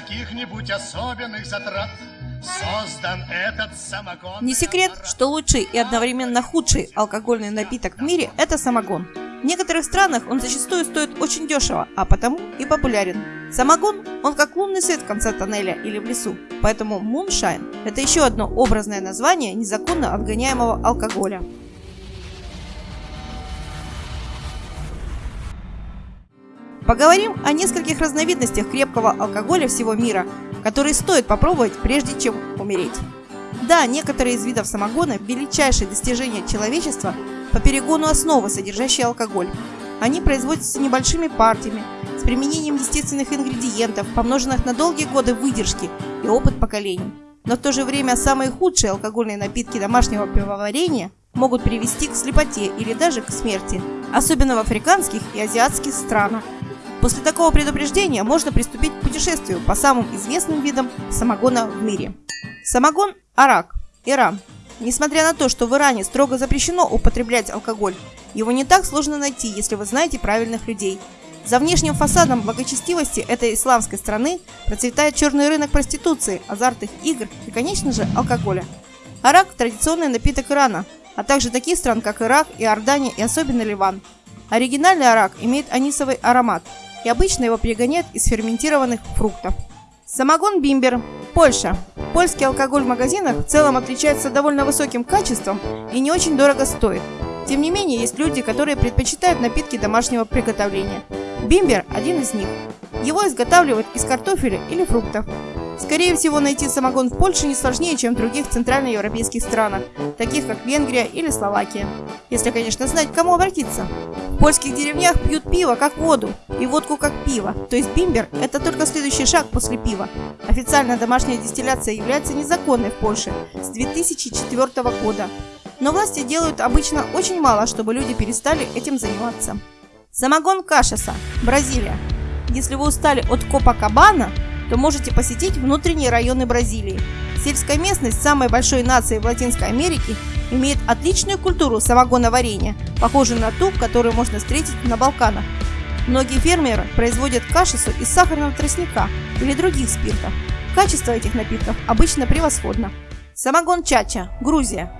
каких-нибудь особенных затрат создан этот самогон. Не секрет, что лучший и одновременно худший алкогольный напиток в мире – это самогон. В некоторых странах он зачастую стоит очень дешево, а потому и популярен. Самогон, он как лунный свет в конце тоннеля или в лесу, поэтому муншайн – это еще одно образное название незаконно отгоняемого алкоголя. Поговорим о нескольких разновидностях крепкого алкоголя всего мира, которые стоит попробовать, прежде чем умереть. Да, некоторые из видов самогона – величайшее достижение человечества по перегону основы, содержащей алкоголь. Они производятся небольшими партиями, с применением естественных ингредиентов, помноженных на долгие годы выдержки и опыт поколений. Но в то же время самые худшие алкогольные напитки домашнего пивоварения могут привести к слепоте или даже к смерти, особенно в африканских и азиатских странах. После такого предупреждения можно приступить к путешествию по самым известным видам самогона в мире. Самогон Арак, Иран. Несмотря на то, что в Иране строго запрещено употреблять алкоголь, его не так сложно найти, если вы знаете правильных людей. За внешним фасадом благочестивости этой исламской страны процветает черный рынок проституции, азартных игр и, конечно же, алкоголя. Арак – традиционный напиток Ирана, а также таких стран, как Ирак, Иордания и особенно Ливан. Оригинальный арак имеет анисовый аромат – и обычно его перегоняют из ферментированных фруктов. Самогон Бимбер, Польша. Польский алкоголь в магазинах в целом отличается довольно высоким качеством и не очень дорого стоит. Тем не менее, есть люди, которые предпочитают напитки домашнего приготовления. Бимбер – один из них. Его изготавливают из картофеля или фруктов. Скорее всего, найти самогон в Польше не сложнее, чем в других центральноевропейских странах, таких как Венгрия или Словакия. Если, конечно, знать, к кому обратиться. В польских деревнях пьют пиво как воду и водку как пиво, то есть бимбер – это только следующий шаг после пива. Официальная домашняя дистилляция является незаконной в Польше с 2004 года. Но власти делают обычно очень мало, чтобы люди перестали этим заниматься. Самогон Кашаса, Бразилия. Если вы устали от Копакабана, то можете посетить внутренние районы Бразилии. Сельская местность самой большой нации в Латинской Америке имеет отличную культуру самогоноварения, похожую на ту, которую можно встретить на Балканах. Многие фермеры производят кашицу из сахарного тростника или других спиртов. Качество этих напитков обычно превосходно. Самогон Чача, Грузия.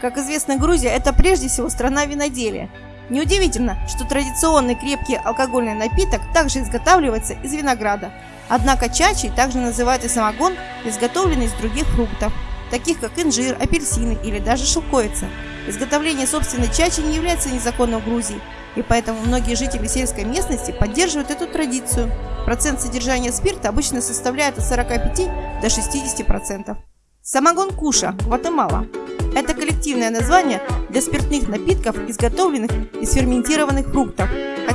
Как известно, Грузия – это прежде всего страна виноделия. Неудивительно, что традиционный крепкий алкогольный напиток также изготавливается из винограда. Однако чачи также называют и самогон, изготовленный из других фруктов, таких как инжир, апельсины или даже шелковица. Изготовление собственной чачи не является незаконным в Грузии, и поэтому многие жители сельской местности поддерживают эту традицию. Процент содержания спирта обычно составляет от 45 до 60%. Самогон Куша, Гватемала. Это коллективное название для спиртных напитков, изготовленных из ферментированных фруктов.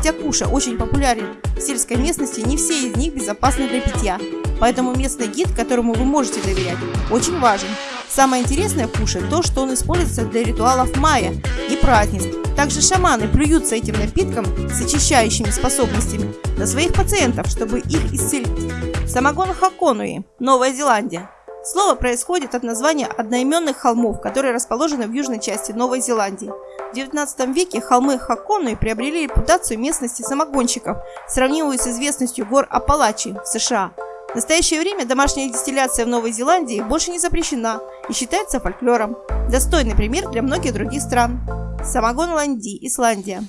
Хотя куша очень популярен в сельской местности, не все из них безопасны для питья. Поэтому местный гид, которому вы можете доверять, очень важен. Самое интересное в куше то, что он используется для ритуалов майя и празднеств. Также шаманы плюются этим напитком с очищающими способностями на своих пациентов, чтобы их исцелить. Самогон Хаконуи, Новая Зеландия. Слово происходит от названия одноименных холмов, которые расположены в южной части Новой Зеландии. В 19 веке холмы Хаконуи приобрели репутацию местности самогонщиков, сравнимую с известностью гор Апалачи в США. В настоящее время домашняя дистилляция в Новой Зеландии больше не запрещена и считается фольклором. Достойный пример для многих других стран. Самогон Ланди, Исландия.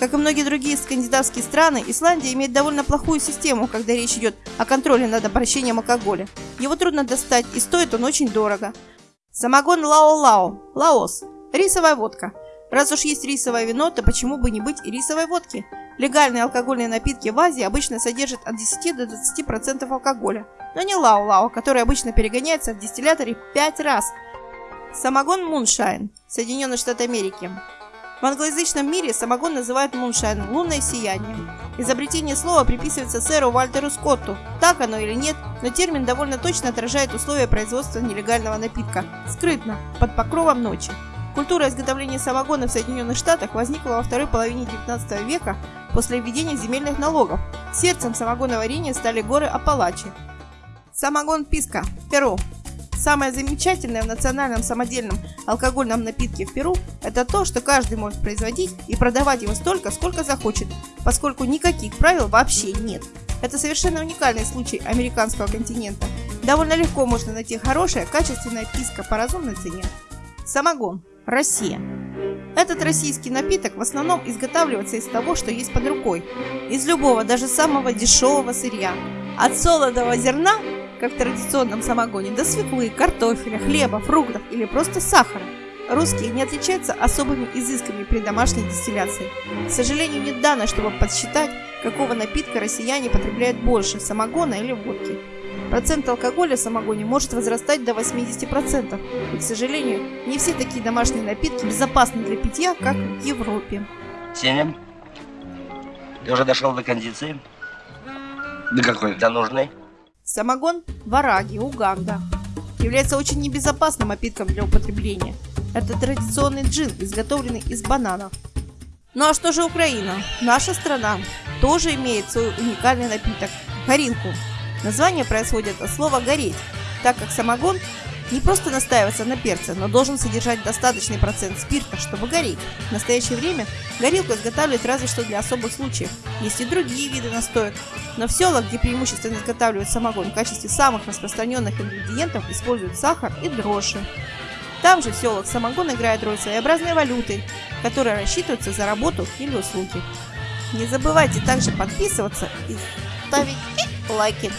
Как и многие другие скандинавские страны, Исландия имеет довольно плохую систему, когда речь идет о контроле над обращением алкоголя. Его трудно достать и стоит он очень дорого. Самогон Лао-Лао, Лаос, рисовая водка. Раз уж есть рисовое вино, то почему бы не быть и рисовой водки? Легальные алкогольные напитки в Азии обычно содержат от 10 до 20% алкоголя, но не Лао-Лао, который обычно перегоняется в дистилляторе 5 раз. Самогон Moonshine, Соединенные Штаты Америки. В англоязычном мире самогон называют moonshine – лунное сияние. Изобретение слова приписывается сэру Вальтеру Скотту. Так оно или нет, но термин довольно точно отражает условия производства нелегального напитка. Скрытно, под покровом ночи. Культура изготовления самогона в Соединенных Штатах возникла во второй половине 19 века после введения земельных налогов. Сердцем самогоноварения стали горы Апалачи. Самогон Писка, Перу. Самое замечательное в национальном самодельном алкогольном напитке в Перу – это то, что каждый может производить и продавать его столько, сколько захочет, поскольку никаких правил вообще нет. Это совершенно уникальный случай американского континента. Довольно легко можно найти хорошее, качественное писько по разумной цене. Самогон. Россия. Этот российский напиток в основном изготавливается из того, что есть под рукой. Из любого, даже самого дешевого сырья. От солодого зерна, как в традиционном самогоне, до свеклы, картофеля, хлеба, фруктов или просто сахара. Русские не отличаются особыми изысками при домашней дистилляции. К сожалению, нет данных, чтобы подсчитать, какого напитка россияне потребляют больше – самогона или водки. Процент алкоголя в самогоне может возрастать до 80%. И, к сожалению, не все такие домашние напитки безопасны для питья, как в Европе. Сеня, ты уже дошел до кондиции? Да какой? До нужной? Самогон Вараги, Уганда. Является очень небезопасным напитком для употребления. Это традиционный джин, изготовленный из бананов. Ну а что же Украина? Наша страна тоже имеет свой уникальный напиток – горилку. Название происходит от слова «гореть», так как самогон не просто настаивается на перце, но должен содержать достаточный процент спирта, чтобы гореть. В настоящее время горилку изготавливают разве что для особых случаев. Есть и другие виды настоек. Но в селах, где преимущественно изготавливают самогон в качестве самых распространенных ингредиентов, используют сахар и дрожжи. Там же в селах самогон играет роль своеобразной валюты, которая рассчитывается за работу или услуги. Не забывайте также подписываться и ставить лайки.